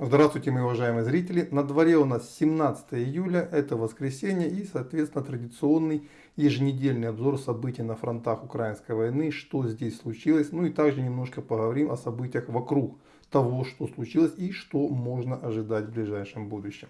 Здравствуйте, мои уважаемые зрители! На дворе у нас 17 июля, это воскресенье и, соответственно, традиционный еженедельный обзор событий на фронтах украинской войны, что здесь случилось, ну и также немножко поговорим о событиях вокруг того, что случилось и что можно ожидать в ближайшем будущем.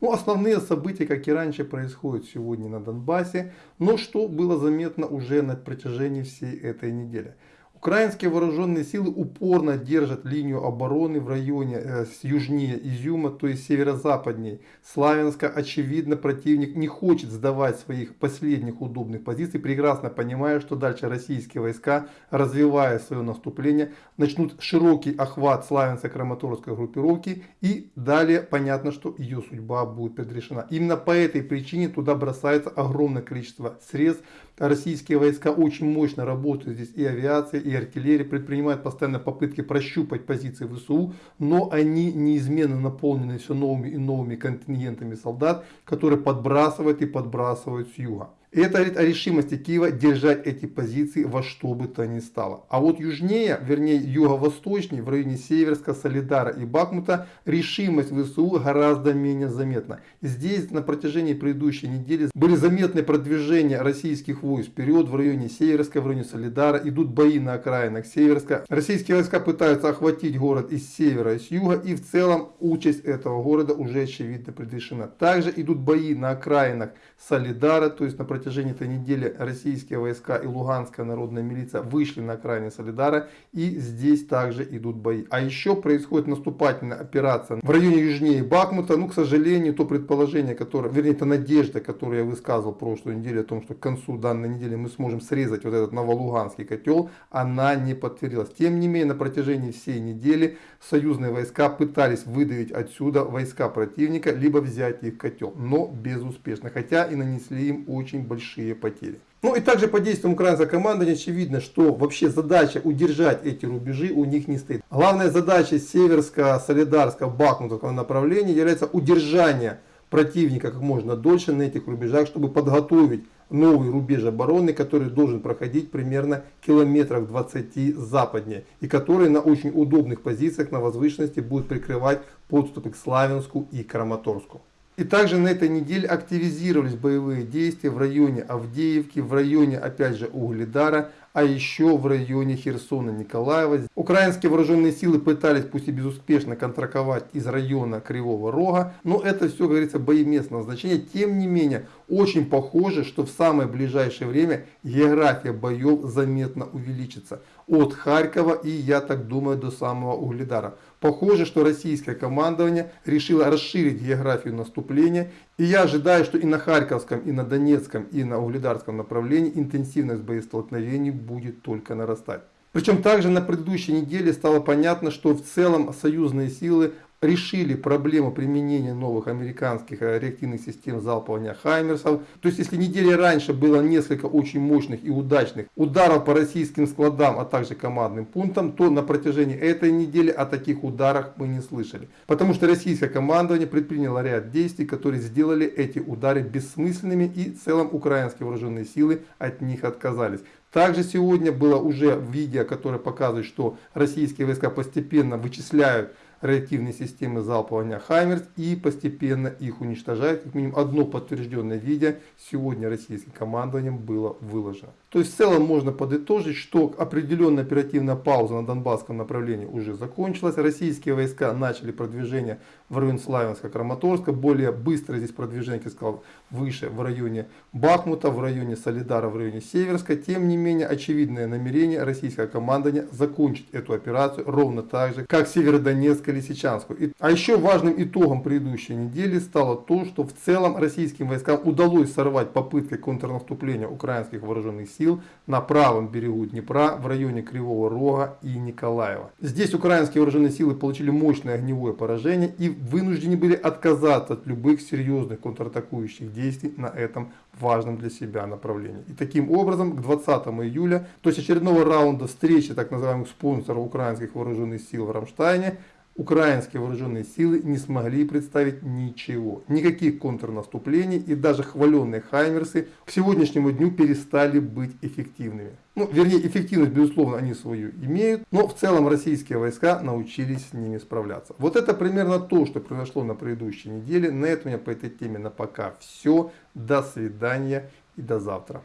Ну, основные события, как и раньше, происходят сегодня на Донбассе, но что было заметно уже на протяжении всей этой недели. Украинские вооруженные силы упорно держат линию обороны в районе э, южнее Изюма, то есть северо-западнее Славянска. Очевидно, противник не хочет сдавать своих последних удобных позиций, прекрасно понимая, что дальше российские войска, развивая свое наступление, начнут широкий охват Славянска-Краматорской группировки и далее понятно, что ее судьба будет предрешена. Именно по этой причине туда бросается огромное количество средств. Российские войска очень мощно работают здесь и авиация, и артиллерия предпринимают постоянно попытки прощупать позиции ВСУ, но они неизменно наполнены все новыми и новыми контингентами солдат, которые подбрасывают и подбрасывают с юга. Это говорит о решимости Киева держать эти позиции во что бы то ни стало. А вот южнее, вернее юго-восточнее, в районе Северска, Солидара и Бахмута, решимость ВСУ гораздо менее заметна. Здесь на протяжении предыдущей недели были заметны продвижения российских войск вперед в районе Северска, в районе Солидара. Идут бои на окраинах Северска. Российские войска пытаются охватить город из севера и с юга. И в целом участь этого города уже очевидно предрешена. Также идут бои на окраинах Солидара, то есть на протяжении этой недели российские войска и Луганская народная милиция вышли на окраине Солидара и здесь также идут бои. А еще происходит наступательная операция в районе южнее Бахмута. Ну, к сожалению, то предположение, которое, вернее, это надежда, которую я высказывал в прошлой неделе о том, что к концу данной недели мы сможем срезать вот этот новолуганский котел, она не подтвердилась. Тем не менее, на протяжении всей недели союзные войска пытались выдавить отсюда войска противника, либо взять их котел, но безуспешно, хотя и нанесли им очень большие потери. Ну и также по действиям украинской команды очевидно, что вообще задача удержать эти рубежи у них не стоит. Главная задача Северска, Солидарска, Бахмутского направления является удержание противника как можно дольше на этих рубежах, чтобы подготовить новый рубеж обороны, который должен проходить примерно километров 20 западнее и который на очень удобных позициях на возвышенности будет прикрывать подступы к Славянску и Краматорску. И также на этой неделе активизировались боевые действия в районе Авдеевки, в районе опять же Угледара, а еще в районе Херсона Николаева. Украинские вооруженные силы пытались, пусть и безуспешно, контраковать из района Кривого Рога, но это все, говорится, бои местного значения. Тем не менее, очень похоже, что в самое ближайшее время география боев заметно увеличится. От Харькова и, я так думаю, до самого Угледара. Похоже, что российское командование решило расширить географию наступления. И я ожидаю, что и на Харьковском, и на Донецком, и на Угледарском направлении интенсивность боестолкновений будет только нарастать. Причем также на предыдущей неделе стало понятно, что в целом союзные силы решили проблему применения новых американских э, реактивных систем залпования Хаймерсов. То есть, если недели раньше было несколько очень мощных и удачных ударов по российским складам, а также командным пунктам, то на протяжении этой недели о таких ударах мы не слышали. Потому что российское командование предприняло ряд действий, которые сделали эти удары бессмысленными и в целом украинские вооруженные силы от них отказались. Также сегодня было уже видео, которое показывает, что российские войска постепенно вычисляют реактивные системы залпования «Хаймерс» и постепенно их уничтожает. Как минимум одно подтвержденное видео сегодня российским командованием было выложено. То есть в целом можно подытожить, что определенная оперативная пауза на Донбасском направлении уже закончилась. Российские войска начали продвижение в район Славянска, Краматорска. Более быстро здесь продвижение, как я сказал, выше в районе Бахмута, в районе Солидара, в районе Северска. Тем не менее, очевидное намерение российского командования закончить эту операцию ровно так же, как Северодонецк или Лисичанскую. А еще важным итогом предыдущей недели стало то, что в целом российским войскам удалось сорвать попытки контрнаступления украинских вооруженных сил сил на правом берегу Днепра в районе Кривого Рога и Николаева. Здесь украинские вооруженные силы получили мощное огневое поражение и вынуждены были отказаться от любых серьезных контратакующих действий на этом важном для себя направлении. И таким образом к 20 июля, то есть очередного раунда встречи так называемых спонсоров украинских вооруженных сил в Рамштайне, украинские вооруженные силы не смогли представить ничего. Никаких контрнаступлений и даже хваленные Хаймерсы к сегодняшнему дню перестали быть эффективными. Ну, вернее, эффективность, безусловно, они свою имеют, но в целом российские войска научились с ними справляться. Вот это примерно то, что произошло на предыдущей неделе. На этом у меня по этой теме на пока все. До свидания и до завтра.